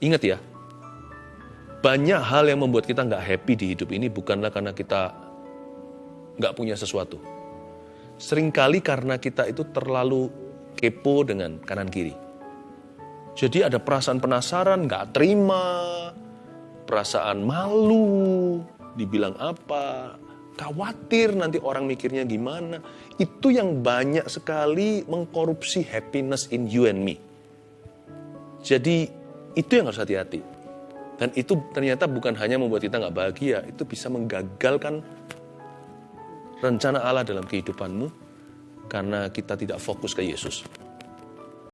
Ingat ya, banyak hal yang membuat kita nggak happy di hidup ini bukanlah karena kita nggak punya sesuatu. Seringkali karena kita itu terlalu kepo dengan kanan kiri. Jadi ada perasaan penasaran, nggak terima, perasaan malu, dibilang apa, khawatir nanti orang mikirnya gimana. Itu yang banyak sekali mengkorupsi happiness in you and me. Jadi itu yang harus hati-hati. Dan itu ternyata bukan hanya membuat kita nggak bahagia, itu bisa menggagalkan rencana Allah dalam kehidupanmu karena kita tidak fokus ke Yesus.